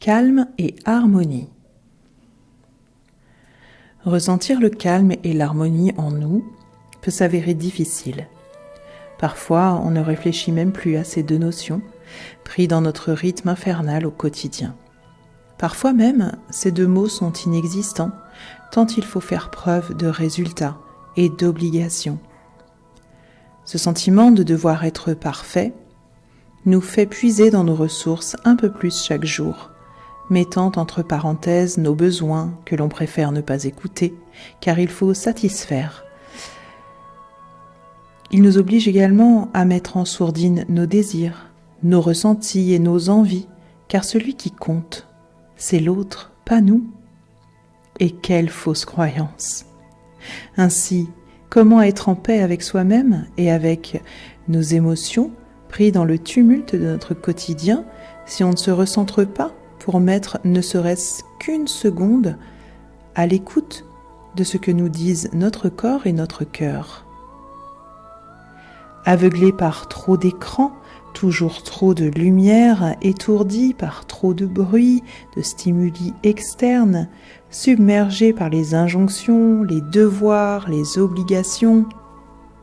Calme et harmonie. Ressentir le calme et l'harmonie en nous peut s'avérer difficile. Parfois, on ne réfléchit même plus à ces deux notions, pris dans notre rythme infernal au quotidien. Parfois même, ces deux mots sont inexistants, tant il faut faire preuve de résultats et d'obligations. Ce sentiment de devoir être parfait nous fait puiser dans nos ressources un peu plus chaque jour, mettant entre parenthèses nos besoins que l'on préfère ne pas écouter, car il faut satisfaire. Il nous oblige également à mettre en sourdine nos désirs, nos ressentis et nos envies, car celui qui compte, c'est l'autre, pas nous. Et quelle fausse croyance. Ainsi, comment être en paix avec soi-même et avec nos émotions, pris dans le tumulte de notre quotidien, si on ne se recentre pas pour mettre ne serait-ce qu'une seconde à l'écoute de ce que nous disent notre corps et notre cœur. Aveuglé par trop d'écrans, toujours trop de lumière, étourdi par trop de bruit, de stimuli externes, submergé par les injonctions, les devoirs, les obligations,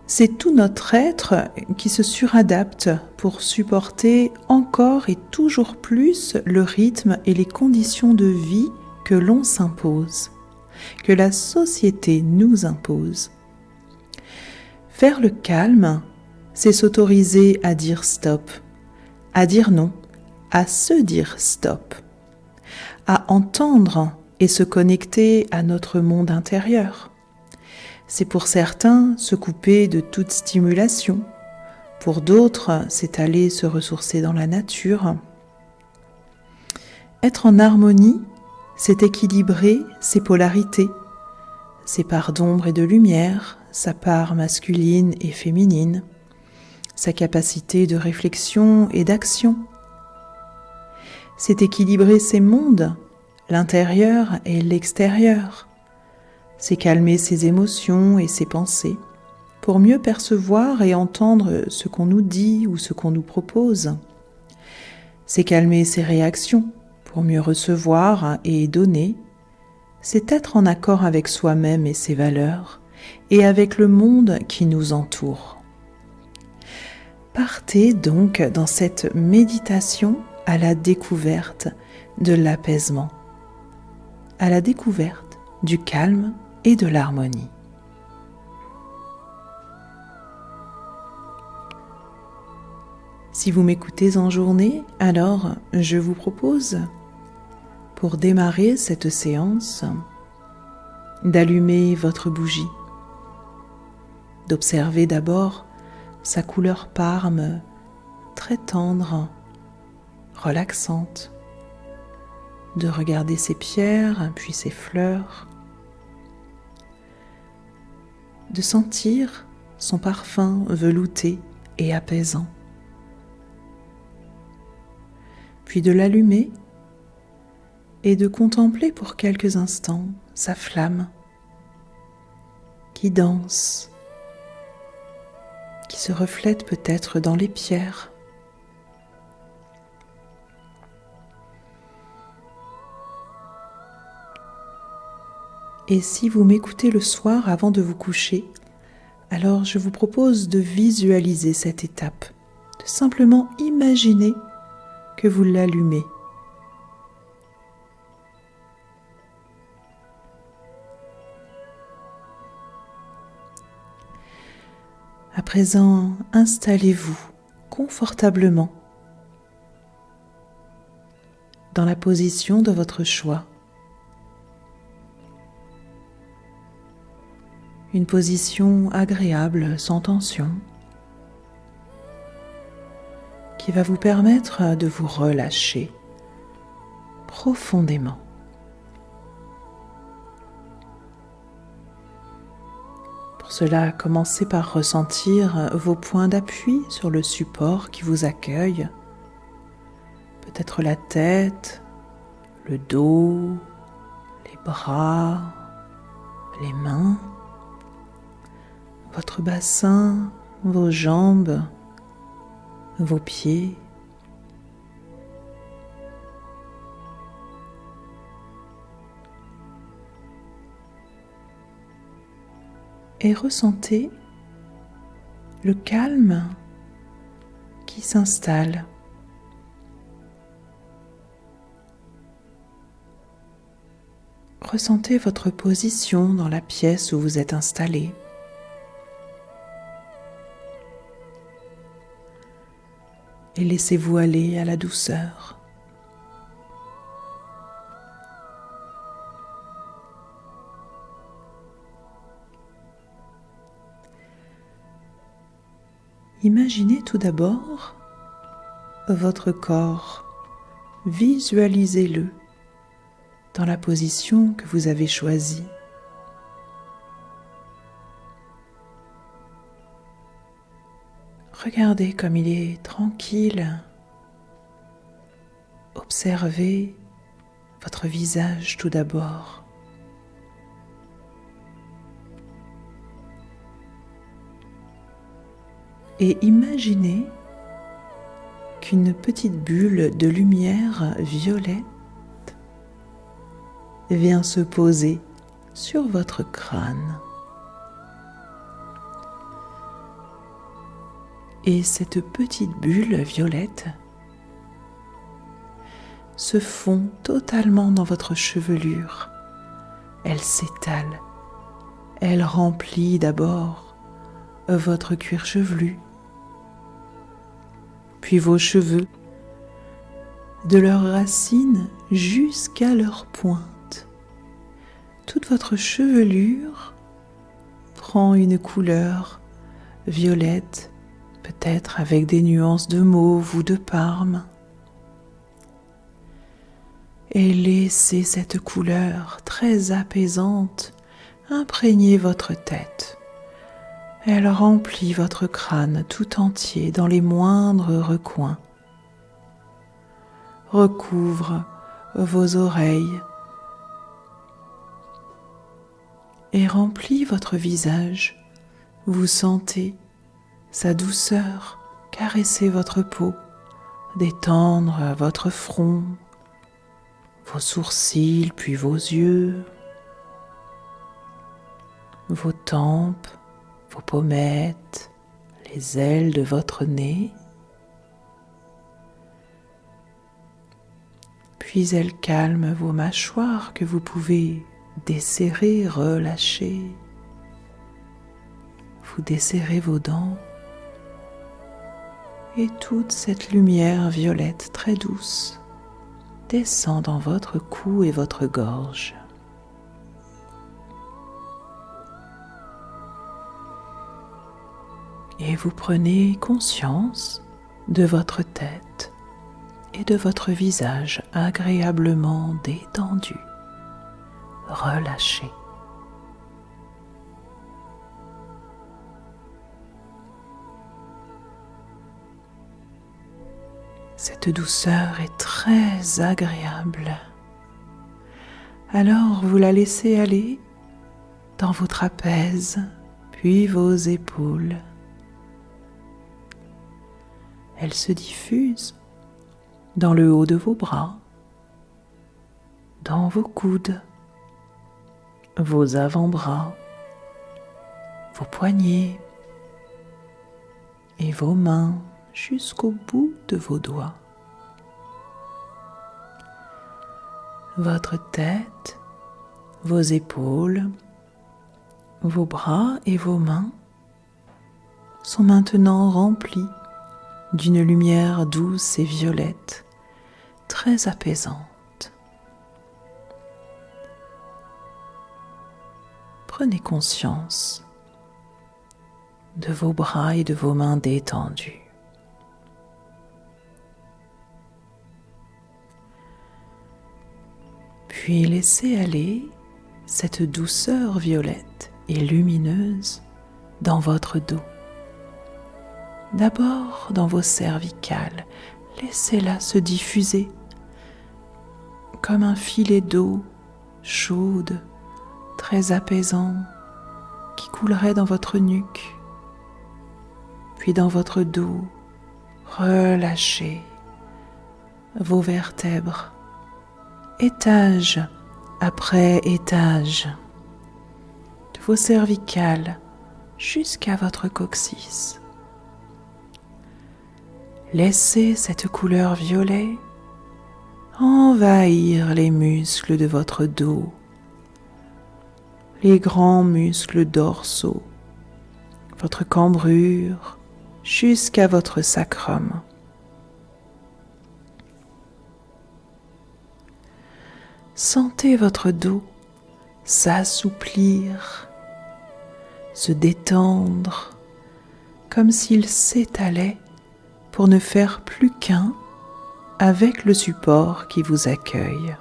c'est tout notre être qui se suradapte pour supporter encore et toujours plus le rythme et les conditions de vie que l'on s'impose, que la société nous impose. Faire le calme, c'est s'autoriser à dire stop, à dire non, à se dire stop, à entendre et se connecter à notre monde intérieur c'est pour certains se couper de toute stimulation, pour d'autres c'est aller se ressourcer dans la nature. Être en harmonie, c'est équilibrer ses polarités, ses parts d'ombre et de lumière, sa part masculine et féminine, sa capacité de réflexion et d'action. C'est équilibrer ses mondes, l'intérieur et l'extérieur, c'est calmer ses émotions et ses pensées pour mieux percevoir et entendre ce qu'on nous dit ou ce qu'on nous propose. C'est calmer ses réactions pour mieux recevoir et donner. C'est être en accord avec soi-même et ses valeurs et avec le monde qui nous entoure. Partez donc dans cette méditation à la découverte de l'apaisement, à la découverte du calme et de l'harmonie. Si vous m'écoutez en journée, alors je vous propose, pour démarrer cette séance, d'allumer votre bougie, d'observer d'abord sa couleur parme très tendre, relaxante, de regarder ses pierres puis ses fleurs, de sentir son parfum velouté et apaisant, puis de l'allumer et de contempler pour quelques instants sa flamme qui danse, qui se reflète peut-être dans les pierres. Et si vous m'écoutez le soir avant de vous coucher, alors je vous propose de visualiser cette étape, de simplement imaginer que vous l'allumez. À présent, installez-vous confortablement dans la position de votre choix. Une position agréable sans tension qui va vous permettre de vous relâcher profondément. Pour cela, commencez par ressentir vos points d'appui sur le support qui vous accueille, peut-être la tête, le dos, les bras, les mains votre bassin, vos jambes, vos pieds. Et ressentez le calme qui s'installe. Ressentez votre position dans la pièce où vous êtes installé. Et laissez-vous aller à la douceur. Imaginez tout d'abord votre corps, visualisez-le dans la position que vous avez choisie. Regardez comme il est tranquille. Observez votre visage tout d'abord. Et imaginez qu'une petite bulle de lumière violette vient se poser sur votre crâne. Et cette petite bulle violette se fond totalement dans votre chevelure. Elle s'étale. Elle remplit d'abord votre cuir chevelu, puis vos cheveux, de leurs racines jusqu'à leurs pointes toute votre chevelure prend une couleur violette, peut-être avec des nuances de mauve ou de parme. Et laissez cette couleur très apaisante imprégner votre tête. Elle remplit votre crâne tout entier dans les moindres recoins. Recouvre vos oreilles, et remplit votre visage. Vous sentez sa douceur caresser votre peau, détendre votre front, vos sourcils, puis vos yeux, vos tempes, vos pommettes, les ailes de votre nez. Puis elle calme vos mâchoires que vous pouvez desserrez, relâchez. Vous desserrez vos dents et toute cette lumière violette très douce descend dans votre cou et votre gorge. Et vous prenez conscience de votre tête et de votre visage agréablement détendu relâché. Cette douceur est très agréable. Alors vous la laissez aller dans vos trapèzes, puis vos épaules. Elle se diffuse dans le haut de vos bras, dans vos coudes, vos avant-bras, vos poignets et vos mains jusqu'au bout de vos doigts. Votre tête, vos épaules, vos bras et vos mains sont maintenant remplis d'une lumière douce et violette, très apaisante. prenez conscience de vos bras et de vos mains détendus. Puis laissez aller cette douceur violette et lumineuse dans votre dos. D'abord dans vos cervicales, laissez-la se diffuser comme un filet d'eau chaude très apaisant qui coulerait dans votre nuque, puis dans votre dos. Relâchez vos vertèbres, étage après étage, de vos cervicales jusqu'à votre coccyx. Laissez cette couleur violet envahir les muscles de votre dos, les grands muscles dorsaux, votre cambrure jusqu'à votre sacrum. Sentez votre dos s'assouplir, se détendre, comme s'il s'étalait pour ne faire plus qu'un avec le support qui vous accueille.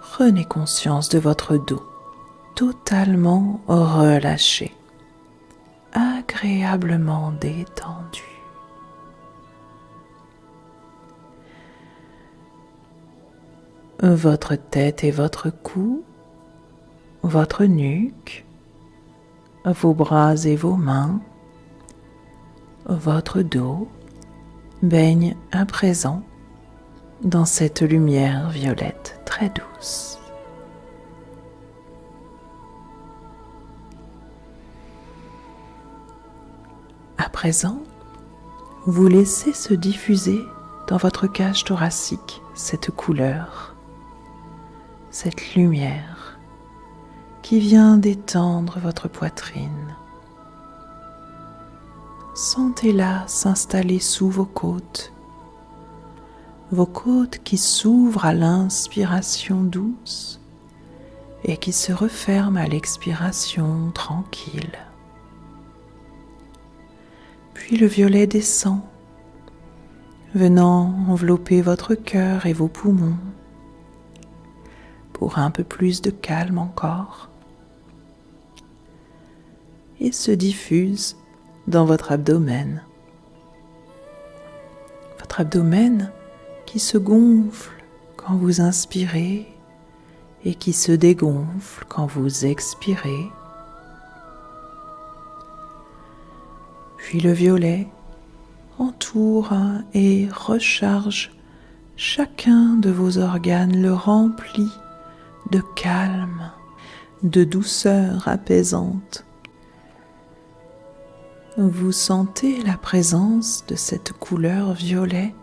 Prenez conscience de votre dos totalement relâché, agréablement détendu. Votre tête et votre cou, votre nuque, vos bras et vos mains, votre dos baignent à présent dans cette lumière violette très douce. À présent, vous laissez se diffuser dans votre cage thoracique cette couleur, cette lumière qui vient d'étendre votre poitrine. Sentez-la s'installer sous vos côtes, vos côtes qui s'ouvrent à l'inspiration douce et qui se referment à l'expiration tranquille. Puis le violet descend, venant envelopper votre cœur et vos poumons pour un peu plus de calme encore et se diffuse dans votre abdomen. Votre abdomen qui se gonfle quand vous inspirez et qui se dégonfle quand vous expirez. Puis le violet entoure et recharge chacun de vos organes, le remplit de calme, de douceur apaisante. Vous sentez la présence de cette couleur violet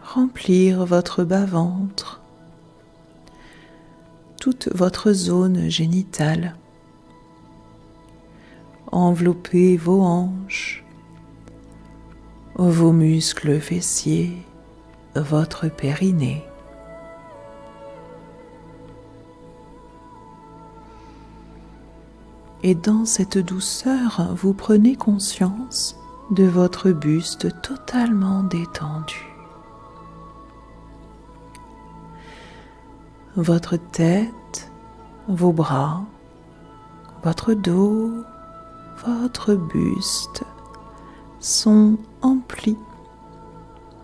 remplir votre bas-ventre, toute votre zone génitale, envelopper vos hanches, vos muscles fessiers, votre périnée. et dans cette douceur, vous prenez conscience de votre buste totalement détendu. Votre tête, vos bras, votre dos, votre buste sont emplis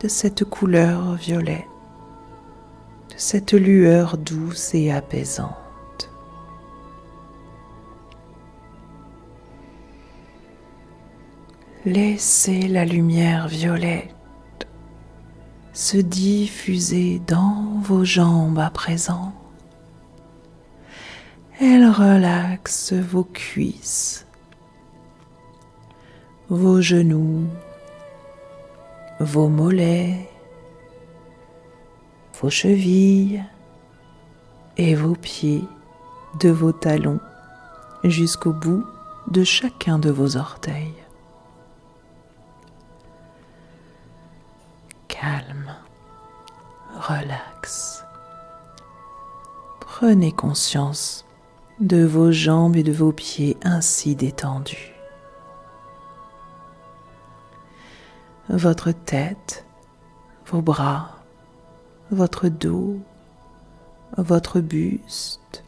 de cette couleur violet, de cette lueur douce et apaisante. Laissez la lumière violette se diffuser dans vos jambes à présent. Elle relaxe vos cuisses, vos genoux, vos mollets, vos chevilles et vos pieds de vos talons jusqu'au bout de chacun de vos orteils. calme, relax. Prenez conscience de vos jambes et de vos pieds ainsi détendus. Votre tête, vos bras, votre dos, votre buste,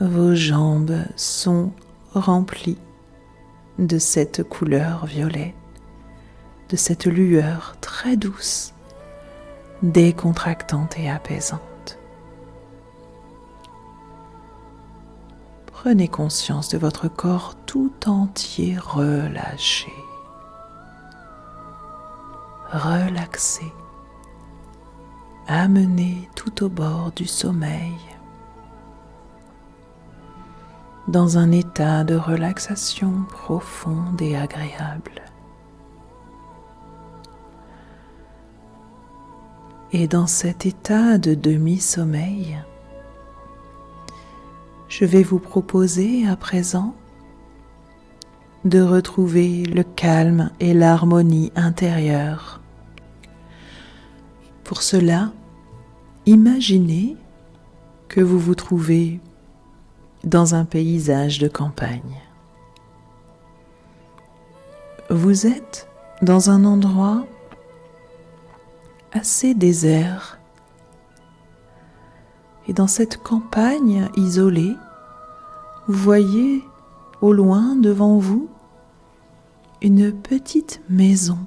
vos jambes sont remplis de cette couleur violette de cette lueur très douce, décontractante et apaisante. Prenez conscience de votre corps tout entier relâché, relaxé, amené tout au bord du sommeil, dans un état de relaxation profonde et agréable. Et dans cet état de demi-sommeil, je vais vous proposer à présent de retrouver le calme et l'harmonie intérieure. Pour cela, imaginez que vous vous trouvez dans un paysage de campagne. Vous êtes dans un endroit assez désert. Et dans cette campagne isolée, vous voyez au loin devant vous une petite maison.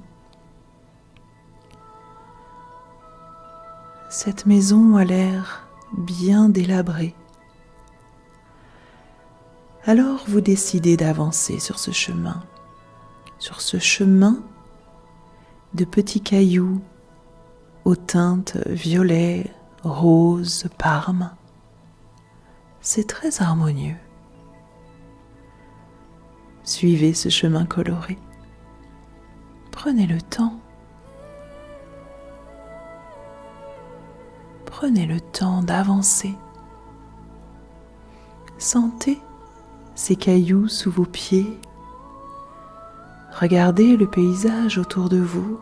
Cette maison a l'air bien délabrée. Alors vous décidez d'avancer sur ce chemin, sur ce chemin de petits cailloux aux teintes violet, rose, parme. C'est très harmonieux. Suivez ce chemin coloré. Prenez le temps. Prenez le temps d'avancer. Sentez ces cailloux sous vos pieds. Regardez le paysage autour de vous.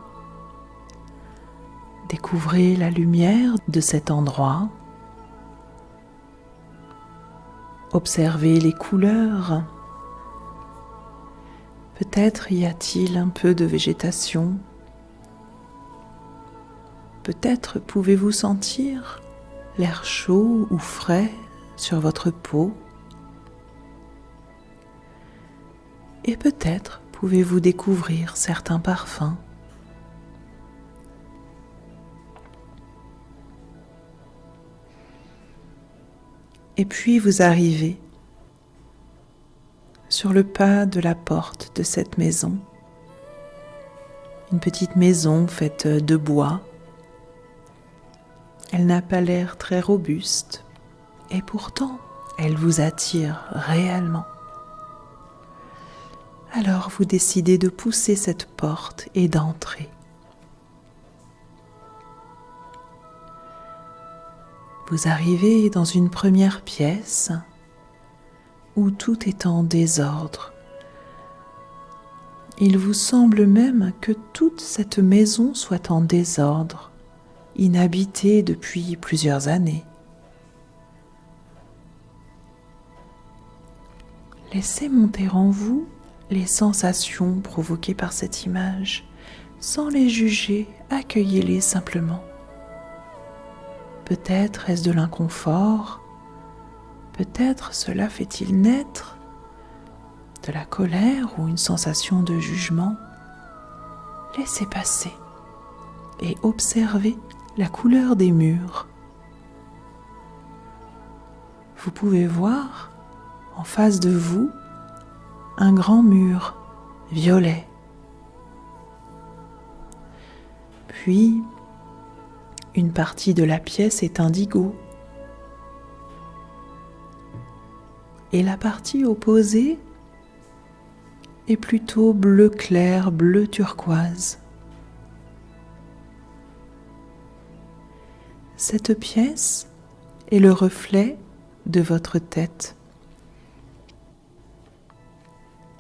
Découvrez la lumière de cet endroit. Observez les couleurs. Peut-être y a-t-il un peu de végétation. Peut-être pouvez-vous sentir l'air chaud ou frais sur votre peau. Et peut-être pouvez-vous découvrir certains parfums. Et puis vous arrivez sur le pas de la porte de cette maison. Une petite maison faite de bois. Elle n'a pas l'air très robuste et pourtant elle vous attire réellement. Alors vous décidez de pousser cette porte et d'entrer. Vous arrivez dans une première pièce où tout est en désordre. Il vous semble même que toute cette maison soit en désordre, inhabitée depuis plusieurs années. Laissez monter en vous les sensations provoquées par cette image, sans les juger, accueillez-les simplement. Peut-être est-ce de l'inconfort, peut-être cela fait-il naître de la colère ou une sensation de jugement. Laissez passer et observez la couleur des murs. Vous pouvez voir en face de vous un grand mur violet. Puis une partie de la pièce est indigo et la partie opposée est plutôt bleu clair, bleu turquoise. Cette pièce est le reflet de votre tête.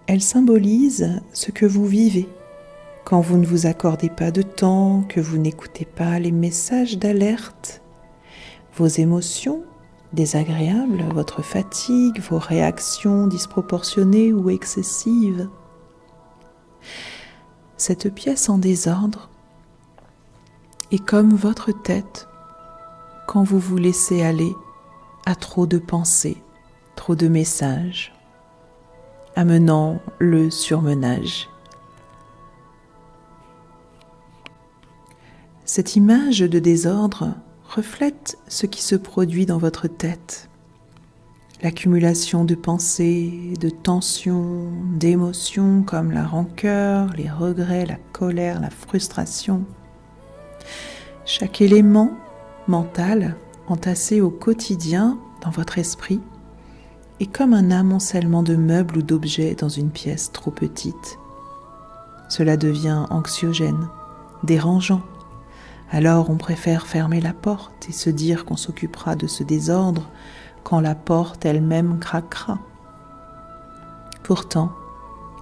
Elle symbolise ce que vous vivez quand vous ne vous accordez pas de temps, que vous n'écoutez pas les messages d'alerte, vos émotions désagréables, votre fatigue, vos réactions disproportionnées ou excessives. Cette pièce en désordre est comme votre tête quand vous vous laissez aller à trop de pensées, trop de messages, amenant le surmenage. Cette image de désordre reflète ce qui se produit dans votre tête. L'accumulation de pensées, de tensions, d'émotions comme la rancœur, les regrets, la colère, la frustration. Chaque élément mentale entassée au quotidien dans votre esprit est comme un amoncellement de meubles ou d'objets dans une pièce trop petite. Cela devient anxiogène, dérangeant. Alors on préfère fermer la porte et se dire qu'on s'occupera de ce désordre quand la porte elle-même craquera. Pourtant,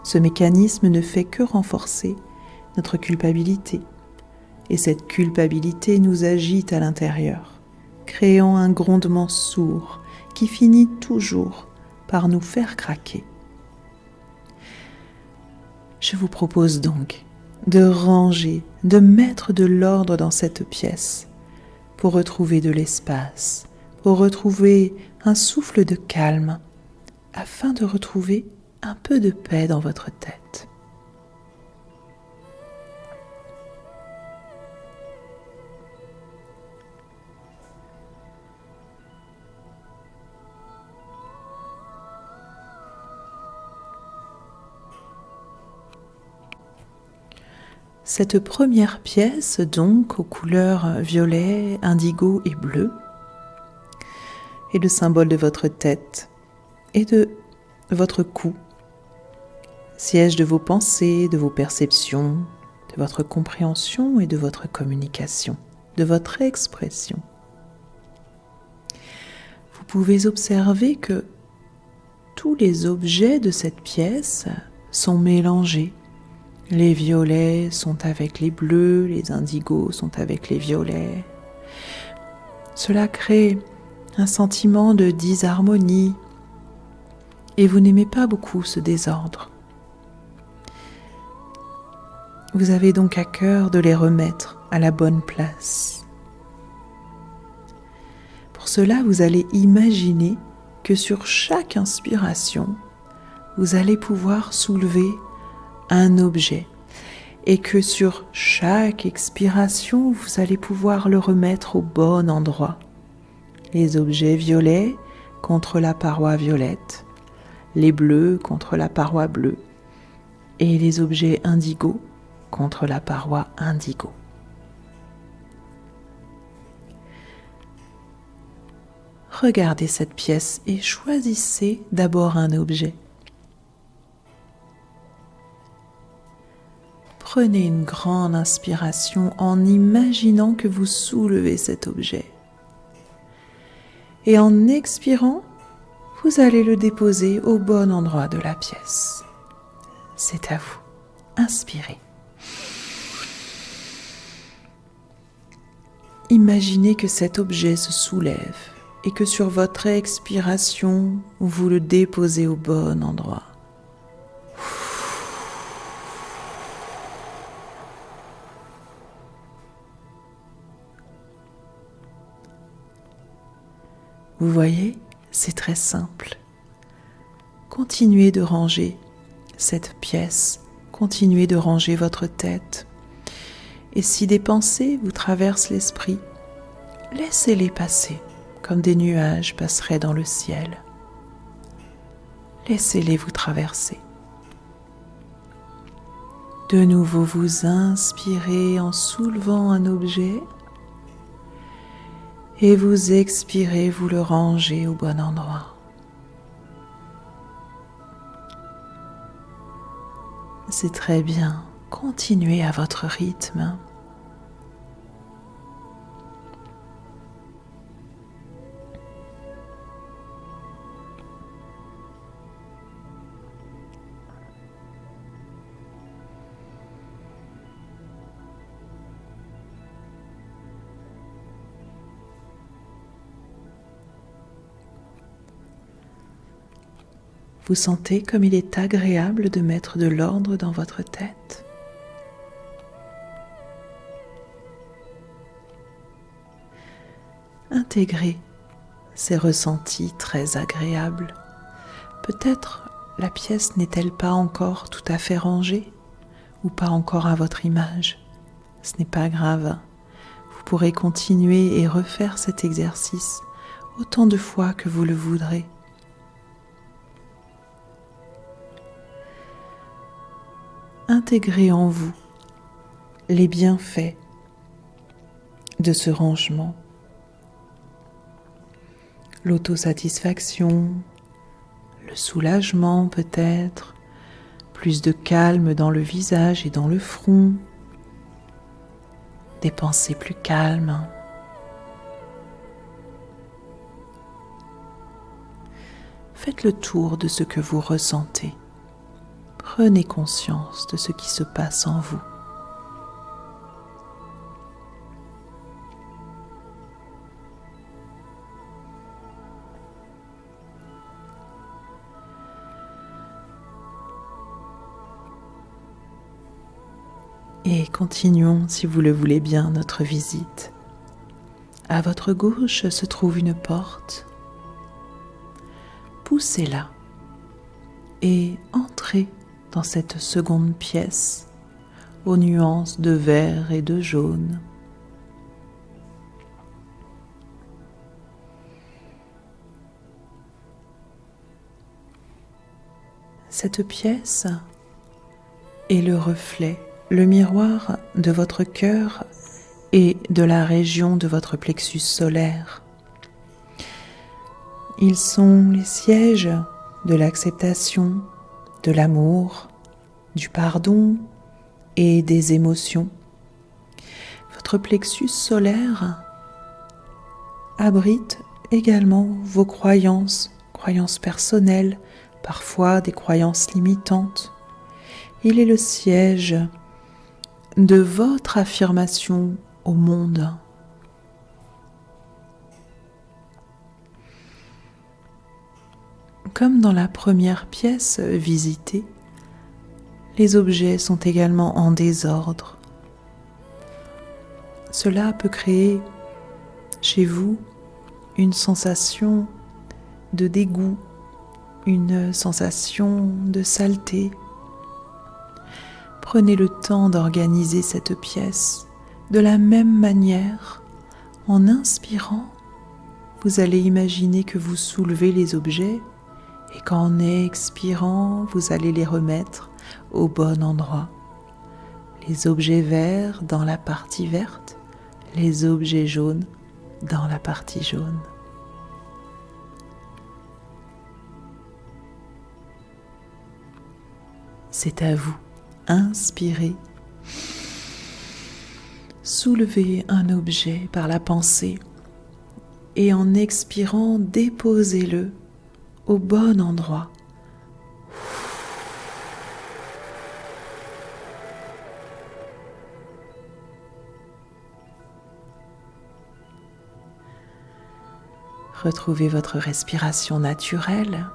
ce mécanisme ne fait que renforcer notre culpabilité. Et cette culpabilité nous agite à l'intérieur, créant un grondement sourd qui finit toujours par nous faire craquer. Je vous propose donc de ranger, de mettre de l'ordre dans cette pièce pour retrouver de l'espace, pour retrouver un souffle de calme, afin de retrouver un peu de paix dans votre tête. Cette première pièce, donc aux couleurs violet, indigo et bleu, est le symbole de votre tête et de votre cou, siège de vos pensées, de vos perceptions, de votre compréhension et de votre communication, de votre expression. Vous pouvez observer que tous les objets de cette pièce sont mélangés les violets sont avec les bleus, les indigos sont avec les violets. Cela crée un sentiment de disharmonie et vous n'aimez pas beaucoup ce désordre. Vous avez donc à cœur de les remettre à la bonne place. Pour cela, vous allez imaginer que sur chaque inspiration, vous allez pouvoir soulever un objet et que sur chaque expiration, vous allez pouvoir le remettre au bon endroit. Les objets violets contre la paroi violette, les bleus contre la paroi bleue et les objets indigo contre la paroi indigo. Regardez cette pièce et choisissez d'abord un objet. Prenez une grande inspiration en imaginant que vous soulevez cet objet. Et en expirant, vous allez le déposer au bon endroit de la pièce. C'est à vous. Inspirez. Imaginez que cet objet se soulève et que sur votre expiration, vous le déposez au bon endroit. Vous voyez, c'est très simple. Continuez de ranger cette pièce, continuez de ranger votre tête. Et si des pensées vous traversent l'esprit, laissez-les passer comme des nuages passeraient dans le ciel. Laissez-les vous traverser. De nouveau, vous inspirez en soulevant un objet et vous expirez, vous le rangez au bon endroit. C'est très bien, continuez à votre rythme. Vous sentez comme il est agréable de mettre de l'ordre dans votre tête. Intégrez ces ressentis très agréables. Peut-être la pièce n'est-elle pas encore tout à fait rangée ou pas encore à votre image. Ce n'est pas grave. Vous pourrez continuer et refaire cet exercice autant de fois que vous le voudrez. Intégrez en vous les bienfaits de ce rangement l'autosatisfaction, le soulagement peut-être, plus de calme dans le visage et dans le front, des pensées plus calmes. Faites le tour de ce que vous ressentez. Prenez conscience de ce qui se passe en vous. Et continuons, si vous le voulez bien, notre visite. À votre gauche se trouve une porte. Poussez-la et entrez dans cette seconde pièce aux nuances de vert et de jaune. Cette pièce est le reflet le miroir de votre cœur et de la région de votre plexus solaire. Ils sont les sièges de l'acceptation, de l'amour, du pardon et des émotions. Votre plexus solaire abrite également vos croyances, croyances personnelles, parfois des croyances limitantes. Il est le siège de votre affirmation au monde. Comme dans la première pièce visitée, les objets sont également en désordre. Cela peut créer chez vous une sensation de dégoût, une sensation de saleté, Prenez le temps d'organiser cette pièce de la même manière. En inspirant, vous allez imaginer que vous soulevez les objets et qu'en expirant, vous allez les remettre au bon endroit. Les objets verts dans la partie verte, les objets jaunes dans la partie jaune. C'est à vous inspirez. Soulevez un objet par la pensée et en expirant, déposez-le au bon endroit. Retrouvez votre respiration naturelle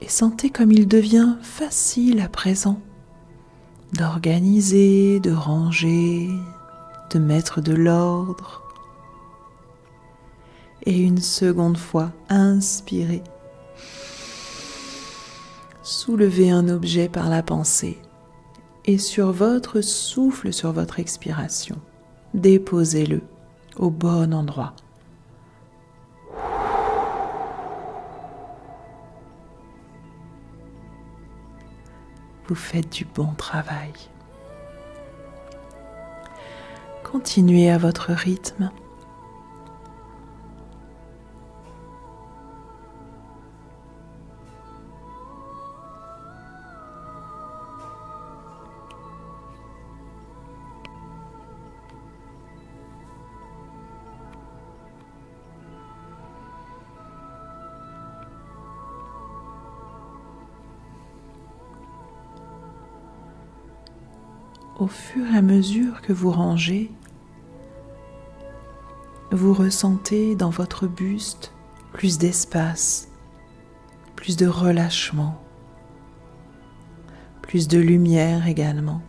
et sentez comme il devient facile à présent d'organiser, de ranger, de mettre de l'ordre. Et une seconde fois, inspirez. Soulevez un objet par la pensée et sur votre souffle, sur votre expiration, déposez-le au bon endroit. vous faites du bon travail. Continuez à votre rythme. Au fur et à mesure que vous rangez, vous ressentez dans votre buste plus d'espace, plus de relâchement, plus de lumière également.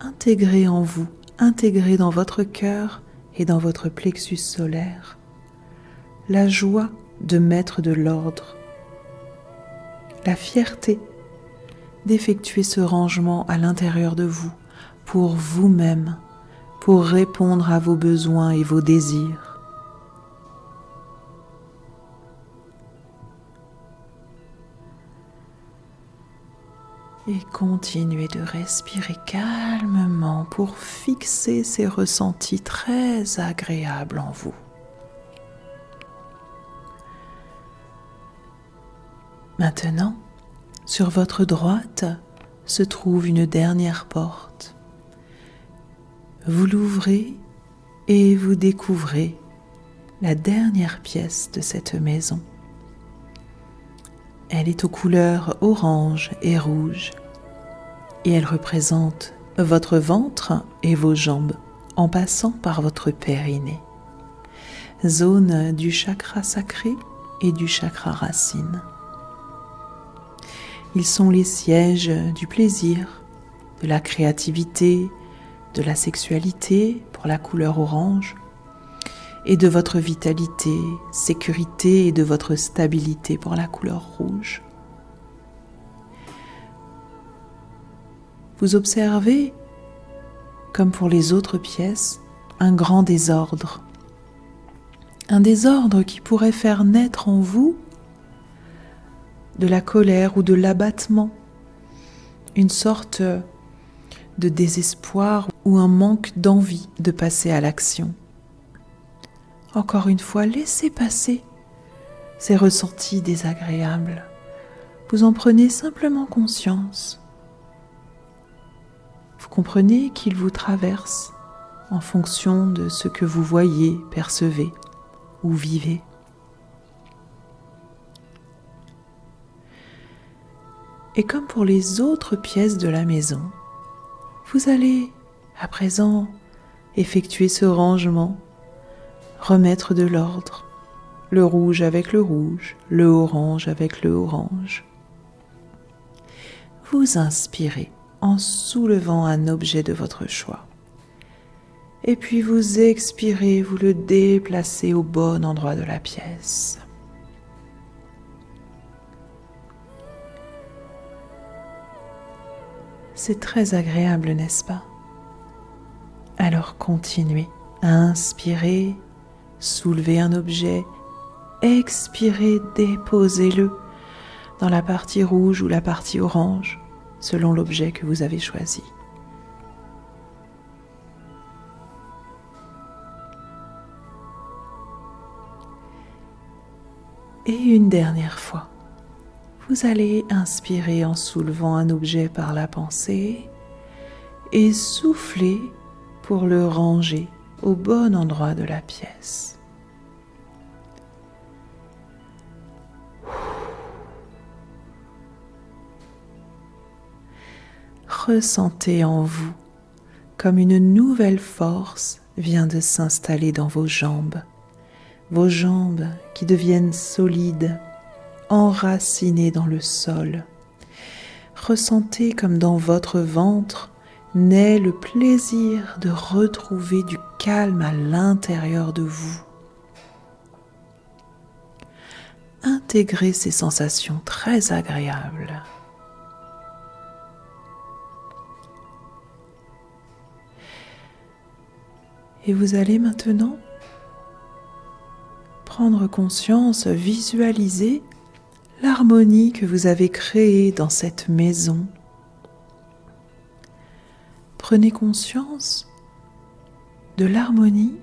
Intégrez en vous, intégrez dans votre cœur et dans votre plexus solaire la joie de mettre de l'ordre, la fierté d'effectuer ce rangement à l'intérieur de vous, pour vous-même, pour répondre à vos besoins et vos désirs. Et continuez de respirer calmement pour fixer ces ressentis très agréables en vous. Maintenant, sur votre droite se trouve une dernière porte. Vous l'ouvrez et vous découvrez la dernière pièce de cette maison. Elle est aux couleurs orange et rouge et elle représente votre ventre et vos jambes en passant par votre périnée, zone du chakra sacré et du chakra racine. Ils sont les sièges du plaisir, de la créativité, de la sexualité pour la couleur orange, et de votre vitalité, sécurité et de votre stabilité pour la couleur rouge. Vous observez, comme pour les autres pièces, un grand désordre. Un désordre qui pourrait faire naître en vous de la colère ou de l'abattement, une sorte de désespoir ou un manque d'envie de passer à l'action. Encore une fois, laissez passer ces ressentis désagréables. Vous en prenez simplement conscience. Vous comprenez qu'ils vous traversent en fonction de ce que vous voyez, percevez ou vivez. Et comme pour les autres pièces de la maison, vous allez à présent effectuer ce rangement remettre de l'ordre, le rouge avec le rouge, le orange avec le orange. Vous inspirez en soulevant un objet de votre choix. Et puis vous expirez, vous le déplacez au bon endroit de la pièce. C'est très agréable, n'est-ce pas? Alors continuez. À inspirer soulevez un objet, expirez, déposez-le dans la partie rouge ou la partie orange, selon l'objet que vous avez choisi. Et une dernière fois, vous allez inspirer en soulevant un objet par la pensée et souffler pour le ranger au bon endroit de la pièce. Ressentez en vous comme une nouvelle force vient de s'installer dans vos jambes, vos jambes qui deviennent solides, enracinées dans le sol. Ressentez comme dans votre ventre naît le plaisir de retrouver du calme à l'intérieur de vous. Intégrez ces sensations très agréables. Et vous allez maintenant prendre conscience, visualiser l'harmonie que vous avez créée dans cette maison prenez conscience de l'harmonie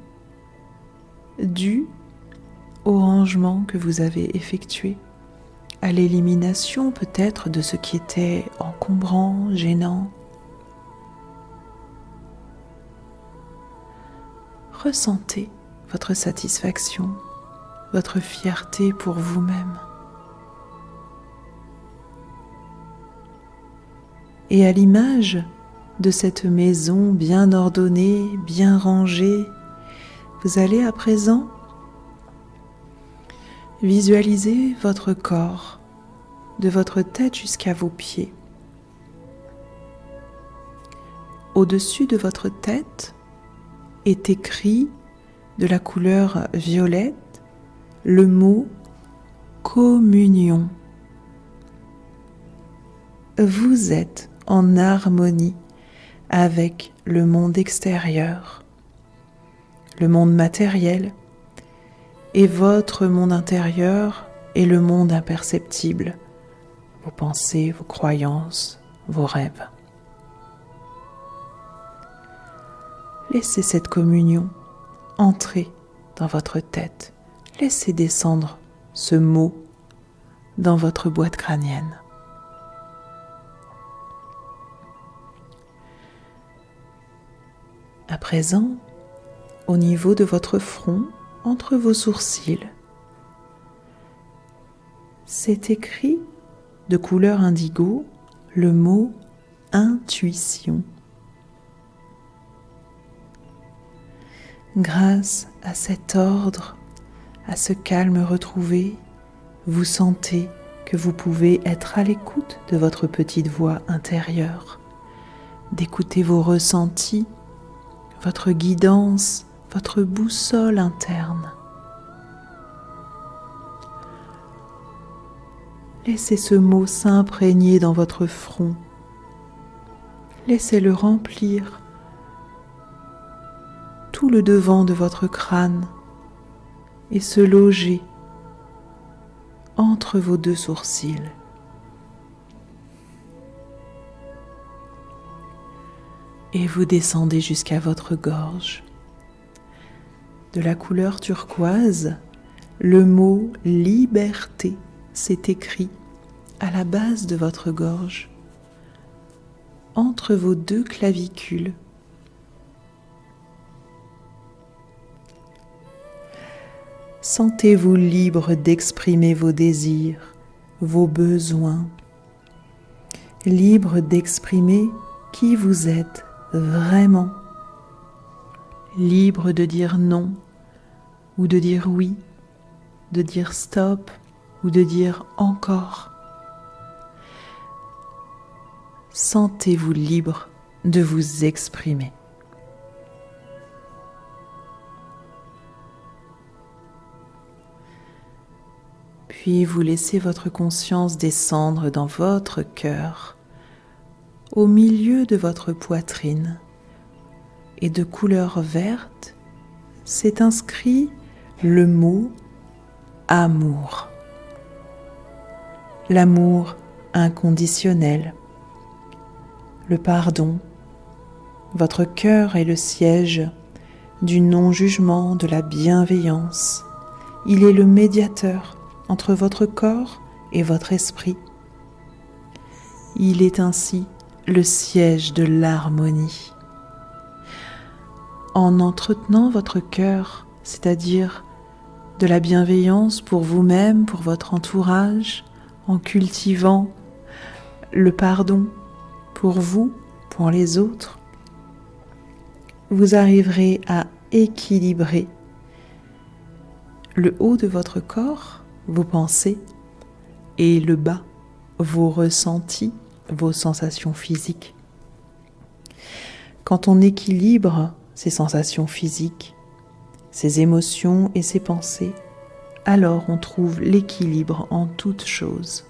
due au rangement que vous avez effectué, à l'élimination peut-être de ce qui était encombrant, gênant. Ressentez votre satisfaction, votre fierté pour vous-même. Et à l'image de cette maison bien ordonnée, bien rangée, vous allez à présent visualiser votre corps de votre tête jusqu'à vos pieds. Au-dessus de votre tête est écrit de la couleur violette le mot communion. Vous êtes en harmonie avec le monde extérieur, le monde matériel, et votre monde intérieur est le monde imperceptible, vos pensées, vos croyances, vos rêves. Laissez cette communion entrer dans votre tête. Laissez descendre ce mot dans votre boîte crânienne. À présent, au niveau de votre front, entre vos sourcils, c'est écrit de couleur indigo le mot intuition. Grâce à cet ordre, à ce calme retrouvé, vous sentez que vous pouvez être à l'écoute de votre petite voix intérieure, d'écouter vos ressentis, votre guidance, votre boussole interne. Laissez ce mot s'imprégner dans votre front. Laissez-le remplir tout le devant de votre crâne et se loger entre vos deux sourcils. Et vous descendez jusqu'à votre gorge. De la couleur turquoise, le mot liberté s'est écrit à la base de votre gorge, entre vos deux clavicules. Sentez-vous libre d'exprimer vos désirs, vos besoins, libre d'exprimer qui vous êtes vraiment, libre de dire non ou de dire oui, de dire stop ou de dire encore. Sentez-vous libre de vous exprimer. Puis vous laissez votre conscience descendre dans votre cœur, au milieu de votre poitrine, et de couleur verte s'est inscrit le mot amour. L'amour inconditionnel, le pardon. Votre cœur est le siège du non-jugement, de la bienveillance. Il est le médiateur entre votre corps et votre esprit. Il est ainsi le siège de l'harmonie. En entretenant votre cœur, c'est-à-dire de la bienveillance pour vous-même, pour votre entourage, en cultivant le pardon pour vous, pour les autres, vous arriverez à équilibrer le haut de votre corps vos pensées et le bas, vos ressentis, vos sensations physiques. Quand on équilibre ces sensations physiques, ces émotions et ces pensées, alors on trouve l'équilibre en toutes choses.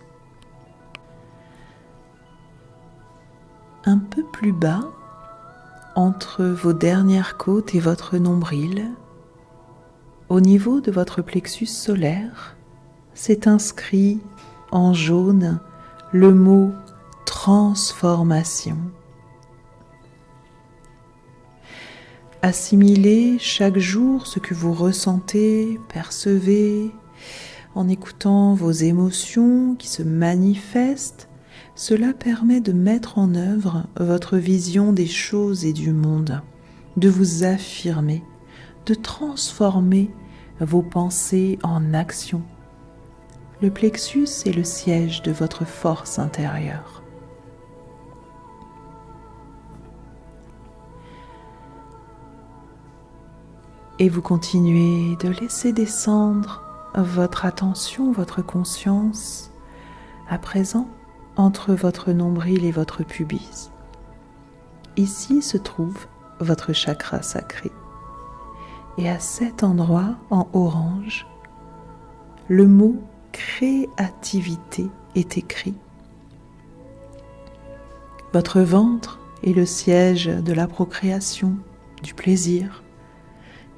Un peu plus bas, entre vos dernières côtes et votre nombril, au niveau de votre plexus solaire, s'est inscrit en jaune le mot transformation. Assimilez chaque jour ce que vous ressentez, percevez, en écoutant vos émotions qui se manifestent, cela permet de mettre en œuvre votre vision des choses et du monde, de vous affirmer, de transformer vos pensées en actions le plexus est le siège de votre force intérieure. Et vous continuez de laisser descendre votre attention, votre conscience, à présent entre votre nombril et votre pubis. Ici se trouve votre chakra sacré. Et à cet endroit, en orange, le mot créativité est écrit. Votre ventre est le siège de la procréation, du plaisir.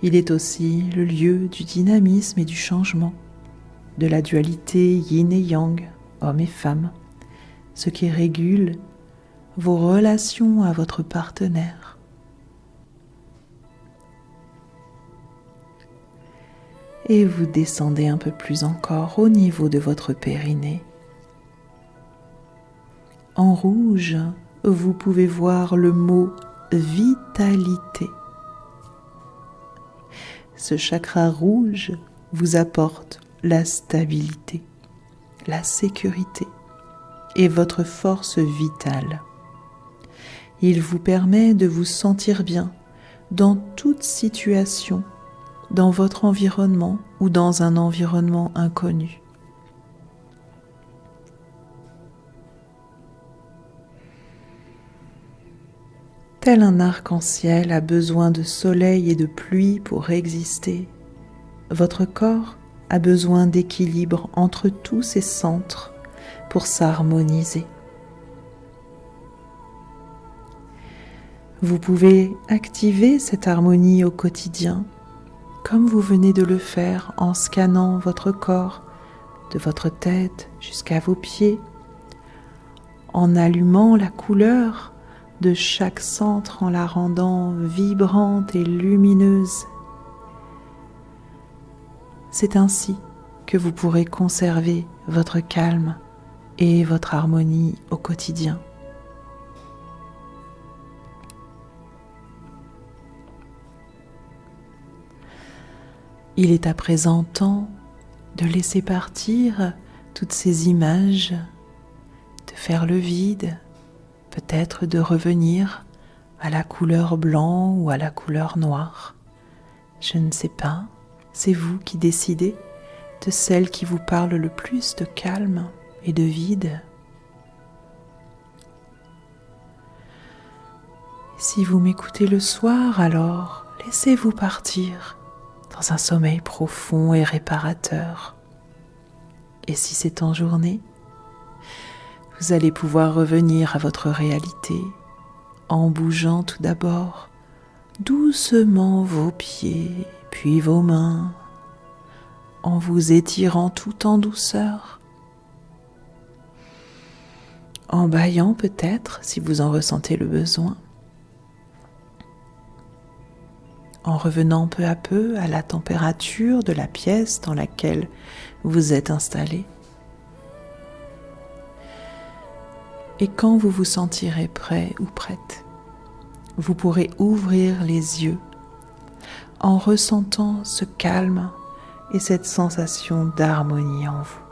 Il est aussi le lieu du dynamisme et du changement, de la dualité yin et yang, homme et femme, ce qui régule vos relations à votre partenaire. Et vous descendez un peu plus encore au niveau de votre périnée. En rouge, vous pouvez voir le mot vitalité. Ce chakra rouge vous apporte la stabilité, la sécurité et votre force vitale. Il vous permet de vous sentir bien dans toute situation, dans votre environnement ou dans un environnement inconnu. Tel un arc-en-ciel a besoin de soleil et de pluie pour exister, votre corps a besoin d'équilibre entre tous ces centres pour s'harmoniser. Vous pouvez activer cette harmonie au quotidien comme vous venez de le faire en scannant votre corps de votre tête jusqu'à vos pieds, en allumant la couleur de chaque centre en la rendant vibrante et lumineuse. C'est ainsi que vous pourrez conserver votre calme et votre harmonie au quotidien. Il est à présent temps de laisser partir toutes ces images, de faire le vide, peut-être de revenir à la couleur blanc ou à la couleur noire. Je ne sais pas, c'est vous qui décidez de celle qui vous parle le plus de calme et de vide. Si vous m'écoutez le soir, alors laissez-vous partir dans un sommeil profond et réparateur. Et si c'est en journée, vous allez pouvoir revenir à votre réalité en bougeant tout d'abord doucement vos pieds, puis vos mains, en vous étirant tout en douceur, en baillant peut-être si vous en ressentez le besoin, en revenant peu à peu à la température de la pièce dans laquelle vous êtes installé. Et quand vous vous sentirez prêt ou prête, vous pourrez ouvrir les yeux en ressentant ce calme et cette sensation d'harmonie en vous.